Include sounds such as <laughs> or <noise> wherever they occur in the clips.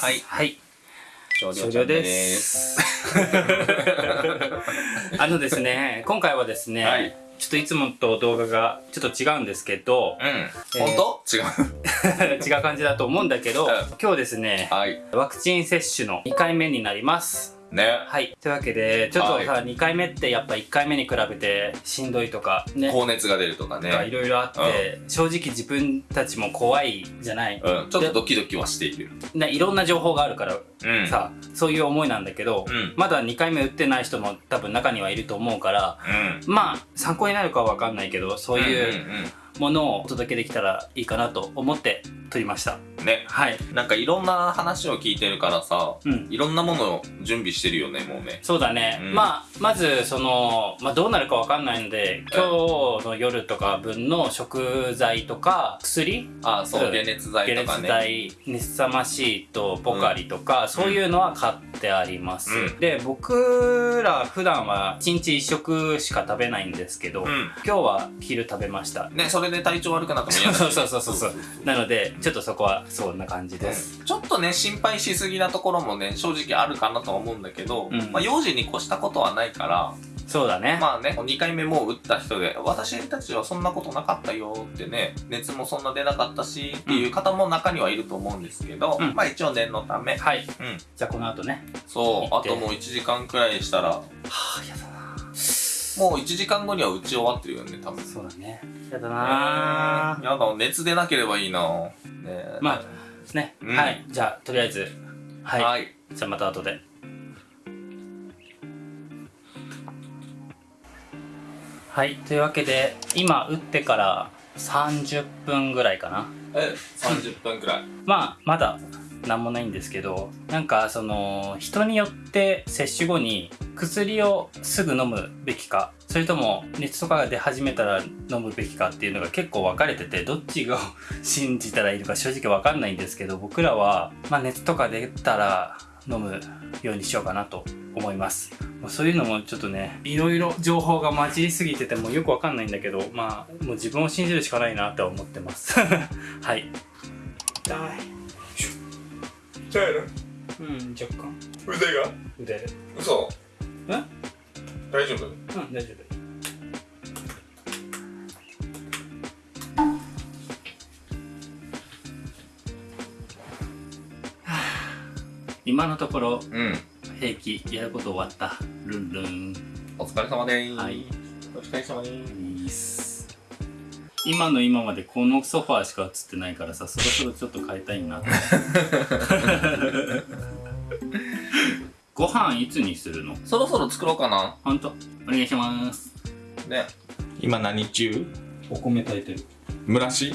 はいはい。少終了です。あのですね、今回はですね、はいちょっといつもと動画がちょっと違うんですけど、うん。えー本当？違う。<laughs> 違う感じだと思うんだけど、うん今日ですね、はい。ワクチン接種の2回目になります。ね。はい。というわけで、ちょっとさ、は2回目ってやっぱ1回目に比べてしんどいとか、ね、高熱が出るとかとかいね。ろいろあって、正直自分たちも怖いじゃない、うん。ちょっとドキドキはしている。ね、いろんな情報があるからうん。さ、そういう思いなんだけど、うんまだ2回目打ってない人も多分中にはいると思うから、うん。まあ参考になるかは分かんないけどそういんうものをお届けできたらいいかなと思って撮りました。うん。ね。はい。なんかいろんな話を聞いてるからさ、うん。いろんなものを準備してるよね、もうね。そうだね、うん。まあまずその、まあ、どうなるか分かんないので今日の夜とか分の食材とか薬？あ、そうう、ん。解熱剤解とかね。熱剤熱さまシートポカリとか、そういうのは買ってあります、うん。で僕ら普段は1日1食しか食べないんですけど、うん。今日は昼食べました。ね、それで体調悪くなっても嫌だしそうそうそうそうそう。なのでちょっとそこはそんな感じです、ちょっとね、心配しすぎなところもね、正直あるかなとは思うんだけど、うん。まあ、幼児に越したことはないから、そうだね、まあね、2回目もう打った人で、私たちはそんなことなかったよってね、熱もそんな出なかったしっていう方も中にはいると思うんですけど、うん。まあ一応念のため、はい。うん。じゃあこの後ね。そう、あともう1時間くらいしたら、はあやだ。なもう1時間後には打ち終わってるよね、多分。そうだね。やだなやだ、熱出なければいいな。ね。まあね、うん。はい。じゃあとりあえず。はい、はい。じゃあまた後で。はい。というわけで今打ってから30分ぐらいかな。え、30分くらい。まあまだなんもないんですけどなんかその人によって接種後に薬をすぐ飲むべきかそれとも熱とかが出始めたら飲むべきかっていうのが結構分かれててどっちを信じたらいいのか <laughs> 正直分かんないんですけど僕らは、まあ、熱とか出たら飲むようにしようかなと思います。そういうのもちょっとねいろいろ情報が混じりすぎててもよく分かんないんだけどまあもう自分を信じるしかないなとは思ってます。<laughs> はい。痛い。そうやろうん、若干。腕が？腕。嘘え？大丈夫？うん、大丈夫。<sighs> 今のところうん。平気やること終わったルンルンお疲れ様でーす。はい。お疲れ様でーす。今の今までこのソファーしか映ってないからさそろそろちょっと変えたいなご飯いつにするの？そろそろ作ろうかな。ほんとお願いします。ね。今何中？お米炊いてる。蒸らし？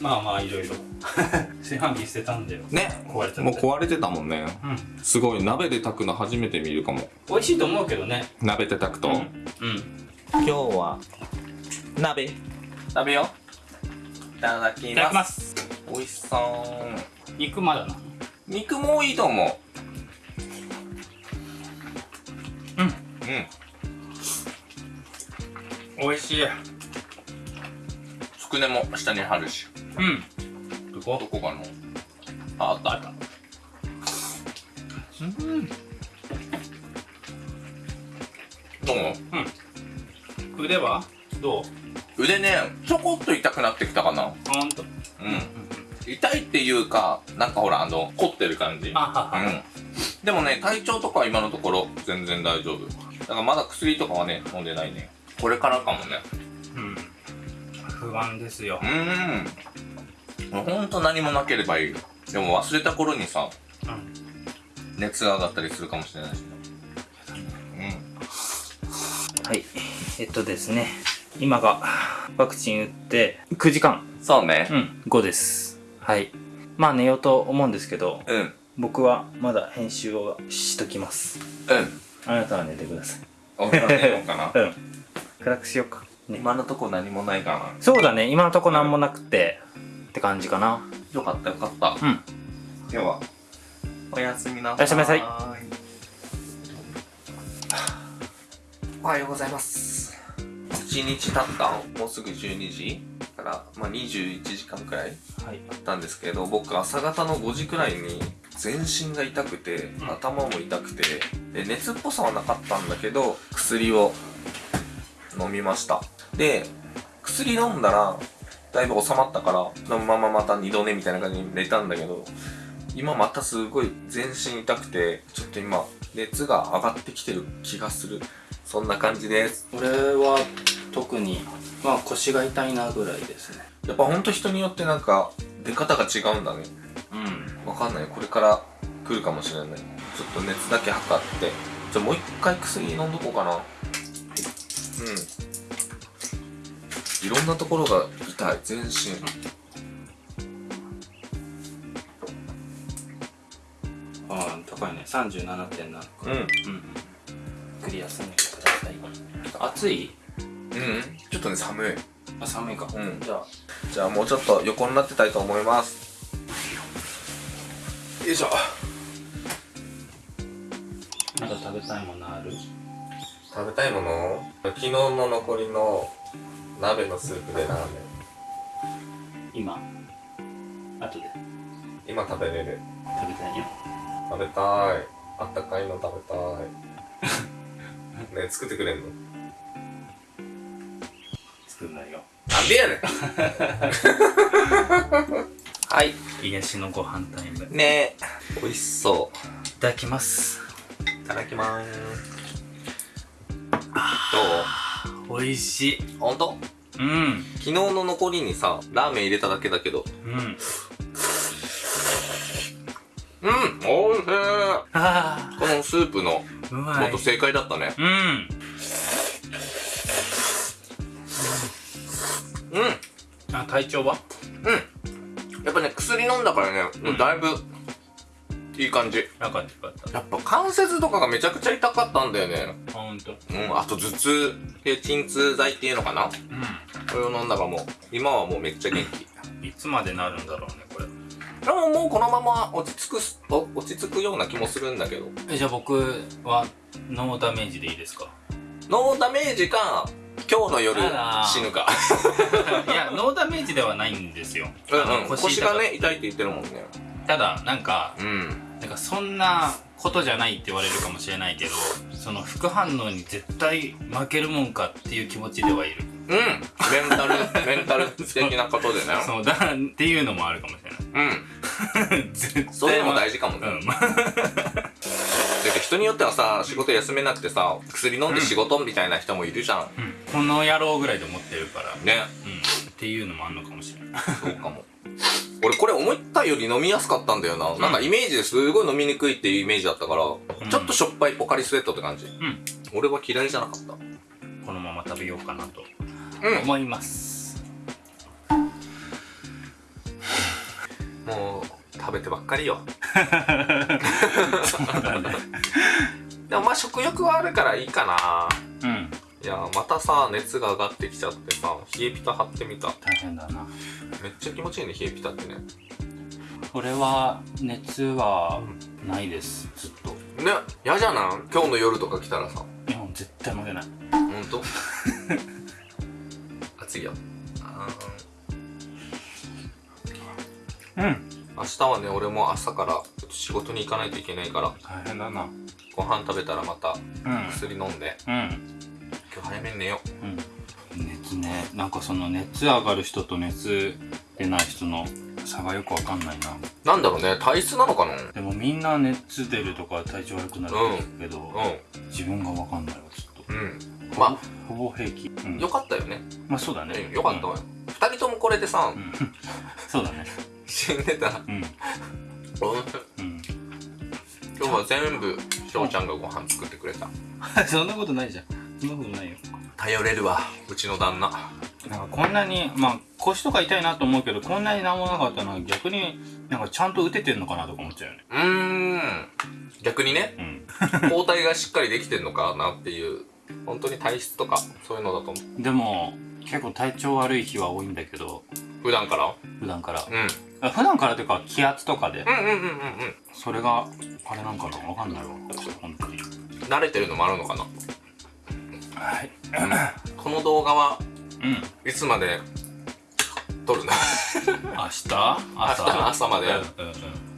まあまあいろいろ。<laughs> 炊飯器捨てたんだよ。ね。壊れて。もう壊れてたもんね。うん。すごい鍋で炊くの初めて見るかも。美味しいと思うけどね。鍋で炊くと？うん、うん、今日は鍋食べよう。いただきま。ますす美味しそう。肉まだな肉もいいと思うんう。うん。美味しいつくねも下に貼るし。うんどどここかなあ、あったあった。う？ん。どう腕はどう？腕ね、ちょこっと痛くなってきたかな。ほんとうん。痛いっていうか、なんかほら、あの、凝ってる感じ。あははうん。でもね、体調とかは今のところ全然大丈夫。だからまだ薬とかはね、飲んでないね。これからかもね。うん不安ですようーん。ほんと何もなければいい。でも忘れた頃にさ、うん熱が上がったりするかもしれないしね。はいえっとですね今がワクチン打って9時間うん。そうねう。ん5ですはいまあ寝ようと思うんですけどうん。うん。僕はまだ編集をしときますあなたは寝てください俺は寝ようかな。<laughs> うん暗くしようかね今のとこ何もないかな。そうだね今のとこ何もなくてって感じかなよかったよかった。うん今日は、おやすみなさい。おやすみなさいおはようございます。1日経ったもうすぐ12時から、まあ、21時間くらいはい。あったんですけど、僕朝方の5時くらいに全身が痛くてうん。頭も痛くてで熱っぽさはなかったんだけど薬を飲みました。で薬飲んだらだいぶ収まったからそのまままた二度寝みたいな感じに寝たんだけど今またすごい全身痛くてちょっと今熱が上がってきてる気がする。そんな感じです。俺は特にまあ腰が痛いなぐらいですね。やっぱほんと人によってなんか出方が違うんだね。うん。わかんない。これから来るかもしれない。ちょっと熱だけ測って。じゃあもう一回薬飲んどこうかな。うん。いろんなところが痛い。全身。ああ高いね。37.7うん。うん。クリア休んでください。暑いうん。ちょっとね寒い。あ寒いか。うん。じゃあ。じゃあもうちょっと横になってたいと思います。よいしょ。まだ食べたいものある？食べたいもの？昨日の残りの鍋のスープでラーメン。今？後で。今食べれる。食べたいよ。食べたい。あったかいの食べたい。<laughs> ね作ってくれんの？作んないよ。なんでやねん。<laughs> はい。癒しのご飯タイム。いね美味しそう。ただきます。いただきまーす。ど美味しい。うほんとうん。昨日の残りにさラーメン入れただけだけど。うん。うんおいしい。あこのスープのーうまい。元正解だったね。うん体調は？うん。やっぱね薬飲んだからね、うん。だいぶいい感じ。よかったよかった。やっぱ関節とかがめちゃくちゃ痛かったんだよね。あほんと。うんあと頭痛で鎮痛剤っていうのかな。うこれを飲んだからもう今はもうめっちゃ元気。んいつまでなるんだろうねこれ。でももうこのまま落ち着く落ち着くような気もするんだけど。えじゃあ僕はノーダメージでいいですか？ノーダメージか今日の夜死ぬか。<laughs> いやノーダメージではないんですよ。うんうん。腰痛か。がね痛いって言ってるもんね。ただなんかうん。なんかそんなことじゃないって言われるかもしれないけどその副反応に絶対負けるもんかっていう気持ちではいる。うん。メンタル <laughs> メンタル的なことでね。そう。<laughs> だっていうのもあるかもしれない。うん。そういうのも大事かもね、うん人によってはさ仕事休めなくてさ薬飲んで仕事みたいな人もいるじゃん、うん。この野郎ぐらいで思ってるから。ね。うん。っていうのもあるのかもしれない。<laughs> そうかも。俺これ思ったより飲みやすかったんだよな、ん。なんかイメージですごい飲みにくいっていうイメージだったから、ん。ちょっとしょっぱいポカリスエットって感じ。うん。俺は嫌いじゃなかった。このまま食べようかなとうん。思います、もう食べてばっかりよ。<laughs> そうだねでもまあ食欲はあるからいいかな。うん。いやまたさ熱が上がってきちゃってさ冷えピタ貼ってみた。大変だな。めっちゃ気持ちいいね冷えピタってね。これは熱はないですずっと。ね嫌じゃない？今日の夜とか来たらさ。いや絶対負けない。ほんと？暑いようん。明日はね俺も朝からと仕事に行かないといけないから大変だな。ご飯食べたらまたうん。薬飲んでうん。今日早めに寝よう。ん。熱ね。なんかその熱上がる人と熱出ない人の差がよくわかんないな。うなんだろうね。体質なのかな？でもみんな熱出るとか体調悪くなるけど、う自分がわかんないわちょっと。んうん。まほぼ平気、うん。あよかったよね。まあそうだね。うんよかったわよ。二人ともこれでさうん、うん。<laughs> そうだね。死んでたら。うんうん。うん今日は全部翔ちゃんがご飯作ってくれた。<laughs> そんなことないじゃん。そんなことないよ。頼れるわうちの旦那。なんかこんなにまあ腰とか痛いなと思うけどこんなになんもなかったのは逆になんかちゃんと打ててんのかなとか思っちゃうよね。うーん。逆にねうん。抗体がしっかりできてんのかなっていう本当に体質とかそういうのだと思う。でも結構体調悪い日は多いんだけど普段から？普段から。うん。あ普段からというか気圧とかで。うんうんうんうんうん。それがあれなんかな？わかんないわ。本当に。慣れてるのもあるのかな？はい。この動画はうん。いつまで？撮るんだ <laughs> 明日？朝？明日の朝まで？うんうんうん。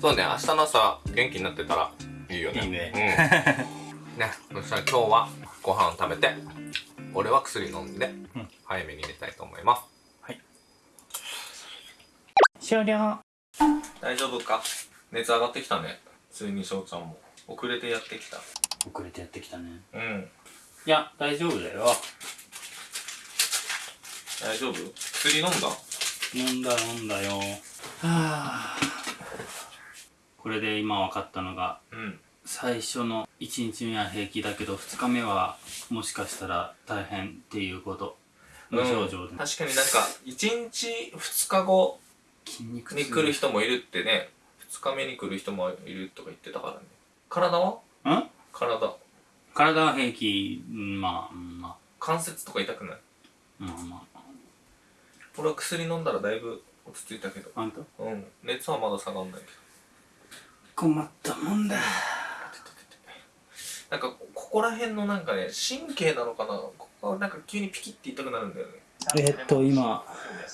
そうね明日の朝元気になってたらいいよね。いいね。うん。<laughs> ねそしたら今日はご飯を食べて俺は薬飲んで、うん。早めに寝たいと思います終了。大丈夫か？熱上がってきたね。ついに翔ちゃんも。遅れてやってきた。遅れてやってきたね。うん。いや大丈夫だよ。大丈夫？薬飲んだ？飲んだ飲んだよ。はあ。これで今分かったのがうん。最初の1日目は平気だけど2日目はもしかしたら大変っていうこと。無症状で、確かになんか1日2日後に来る人もいるってね2日目に来る人もいるとか言ってたからね。体は？ん？体。体は平気。うんまあ。うんま関節とか痛くない？あまあまあ。俺は薬飲んだらだいぶ落ち着いたけど。あんた？うん。熱はまだ下がんないけ困ったもんだ。どなんかここら辺のなんかね神経なのかな？ここがなんか急にピキッて痛くなるんだよね。えーっと今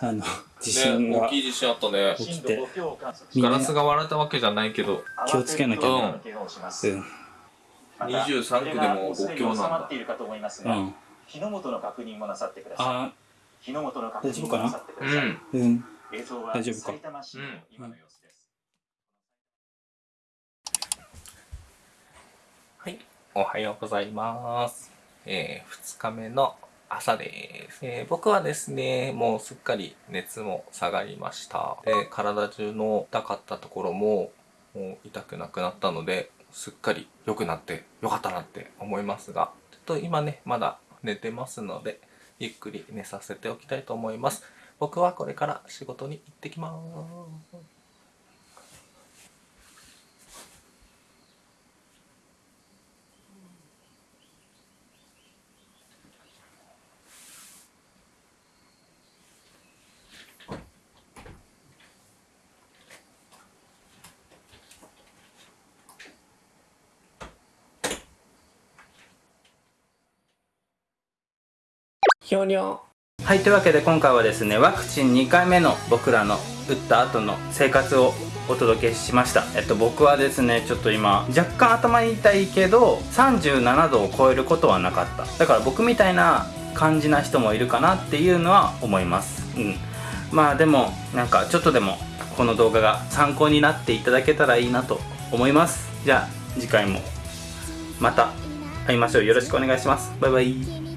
あの地震が。ね大きい地震あったね。起きて。ガラスが割れたわけじゃないけど。気をつけなきゃ。うん。うん。23区でも5強なんだっているかと思いますが、うん。火の元の確認もなさってください。あ火の元の確認もなさってくうださい。んうん。映像は大丈夫か？埼玉市の今の様子です。はい、おはようございます。えー、2日目の朝です、えー僕はですね、もうすっかり熱も下がりました。で、体中の痛かったところも、もう痛くなくなったので、すっかり良くなって良かったなって思いますが、ちょっと今ね、まだ寝てますので、ゆっくり寝させておきたいと思います。僕はこれから仕事に行ってきます。ひょにょはいというわけで今回はですねワクチン2回目の僕らの打った後の生活をお届けしました。えっと僕はですねちょっと今若干頭痛いけど37度を超えることはなかった。だから僕みたいな感じな人もいるかなっていうのは思います。うん。まあでもなんかちょっとでもこの動画が参考になっていただけたらいいなと思います。じゃあ次回もまた会いましょう。よろしくお願いします。バイバイ。